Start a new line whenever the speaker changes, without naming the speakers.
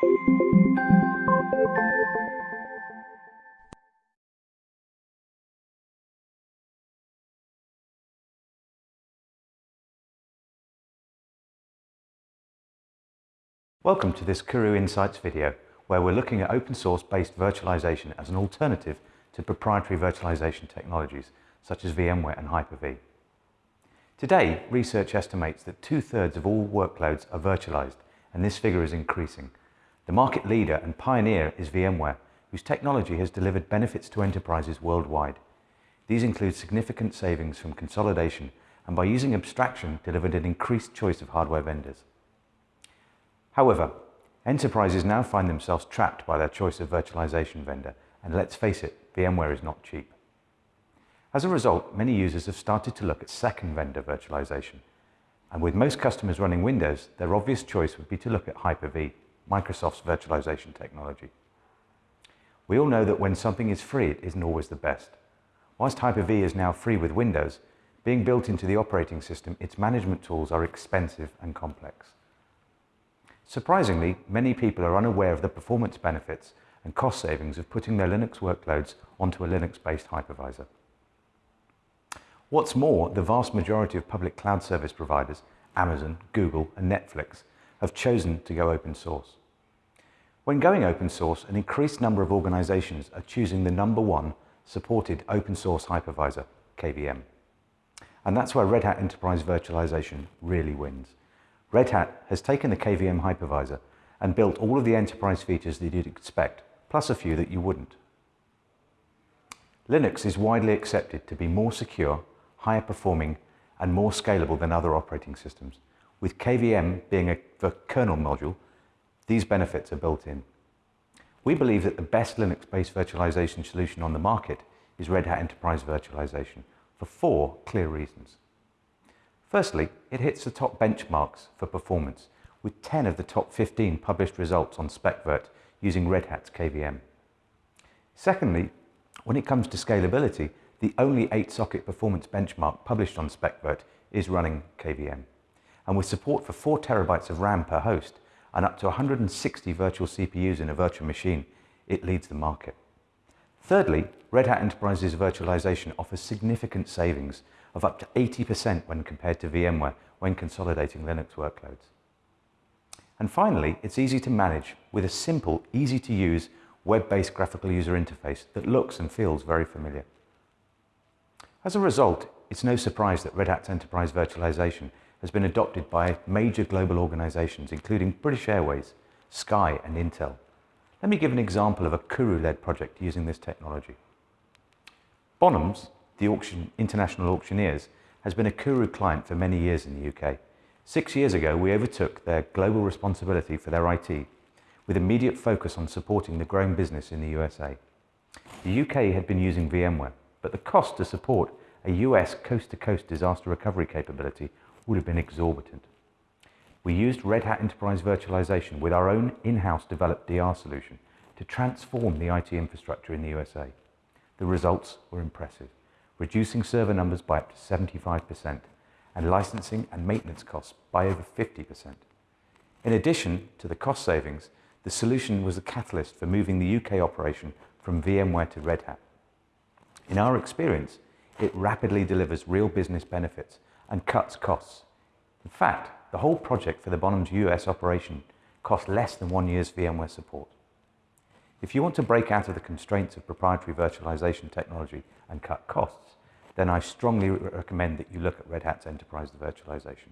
Welcome to this Quru Insights video where we're looking at open source based virtualization as an alternative to proprietary virtualization technologies such as VMware and Hyper-V. Today, research estimates that two-thirds of all workloads are virtualized and this figure is increasing. The market leader and pioneer is VMware, whose technology has delivered benefits to enterprises worldwide. These include significant savings from consolidation and by using abstraction delivered an increased choice of hardware vendors. However, enterprises now find themselves trapped by their choice of virtualization vendor, and let's face it, VMware is not cheap. As a result, many users have started to look at second vendor virtualization, and with most customers running Windows, their obvious choice would be to look at Hyper-V, Microsoft's virtualization technology. We all know that when something is free, it isn't always the best. Whilst Hyper-V is now free with Windows, being built into the operating system, its management tools are expensive and complex. Surprisingly, many people are unaware of the performance benefits and cost savings of putting their Linux workloads onto a Linux-based hypervisor. What's more, the vast majority of public cloud service providers, Amazon, Google and Netflix, have chosen to go open source. When going open source, an increased number of organizations are choosing the number one supported open source hypervisor, KVM. And that's where Red Hat Enterprise Virtualization really wins. Red Hat has taken the KVM hypervisor and built all of the enterprise features that you'd expect, plus a few that you wouldn't. Linux is widely accepted to be more secure, higher performing, and more scalable than other operating systems. With KVM being a kernel module, these benefits are built in. We believe that the best Linux-based virtualization solution on the market is Red Hat Enterprise Virtualization for four clear reasons. Firstly, it hits the top benchmarks for performance, with 10 of the top 15 published results on SpecVirt using Red Hat's KVM. Secondly, when it comes to scalability, the only 8-socket performance benchmark published on SpecVirt is running KVM. And with support for 4 terabytes of RAM per host and up to 160 virtual CPUs in a virtual machine, it leads the market. Thirdly, Red Hat Enterprise's virtualization offers significant savings of up to 80% when compared to VMware when consolidating Linux workloads. And finally, it's easy to manage with a simple, easy to use web-based graphical user interface that looks and feels very familiar. As a result, it's no surprise that Red Hat's enterprise virtualization has been adopted by major global organizations, including British Airways, Sky and Intel. Let me give an example of a Quru-led project using this technology. Bonhams the auction, International Auctioneers, has been a Quru client for many years in the UK. Six years ago, we overtook their global responsibility for their IT, with immediate focus on supporting the growing business in the USA. The UK had been using VMware, but the cost to support a US coast-to-coast -coast disaster recovery capability would have been exorbitant. We used Red Hat Enterprise Virtualization with our own in-house developed DR solution to transform the IT infrastructure in the USA. The results were impressive reducing server numbers by up to 75% and licensing and maintenance costs by over 50%. In addition to the cost savings, the solution was a catalyst for moving the UK operation from VMware to Red Hat. In our experience, it rapidly delivers real business benefits and cuts costs. In fact, the whole project for the Bonham's US operation cost less than one year's VMware support. If you want to break out of the constraints of proprietary virtualization technology and cut costs, then I strongly recommend that you look at Red Hat's enterprise virtualization.